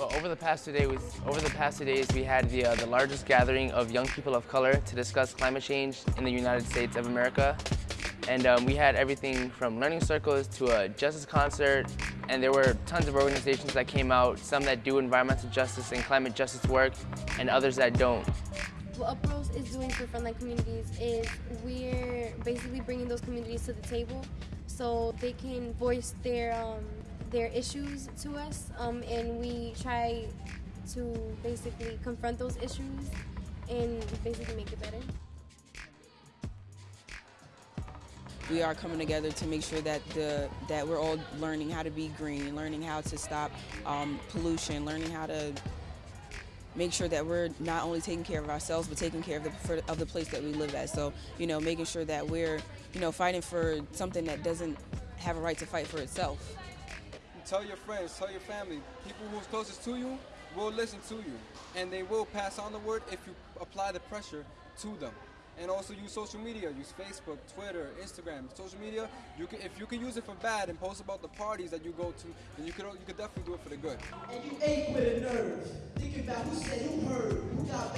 Well, over the past two days, over the past two days, we had the uh, the largest gathering of young people of color to discuss climate change in the United States of America, and um, we had everything from learning circles to a justice concert, and there were tons of organizations that came out, some that do environmental justice and climate justice work, and others that don't. What UPROSE is doing for frontline communities is we're basically bringing those communities to the table so they can voice their um, their issues to us, um, and we try to basically confront those issues and basically make it better. we are coming together to make sure that the that we're all learning how to be green, learning how to stop um, pollution, learning how to make sure that we're not only taking care of ourselves but taking care of the for, of the place that we live at. So you know, making sure that we're you know fighting for something that doesn't have a right to fight for itself. Tell your friends, tell your family, people who's closest to you will listen to you, and they will pass on the word if you apply the pressure to them and also use social media. Use Facebook, Twitter, Instagram. Social media, you can if you can use it for bad and post about the parties that you go to, then you could you could definitely do it for the good. And you ate with a nerve, thinking about who said who heard, who got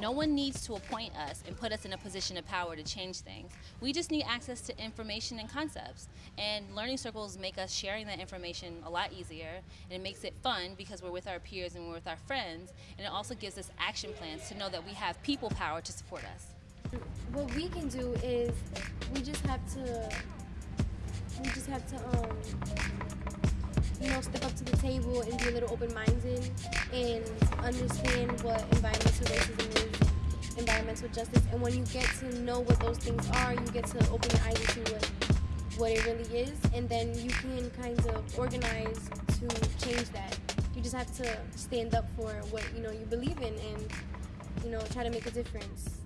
No one needs to appoint us and put us in a position of power to change things. We just need access to information and concepts. And learning circles make us sharing that information a lot easier. And it makes it fun because we're with our peers and we're with our friends. And it also gives us action plans to know that we have people power to support us. What we can do is we just have to we just have to um you know step up to the table and be a little open-minded and understand what environmental racism is environmental justice and when you get to know what those things are you get to open your eyes to what what it really is and then you can kind of organize to change that. You just have to stand up for what you know you believe in and you know try to make a difference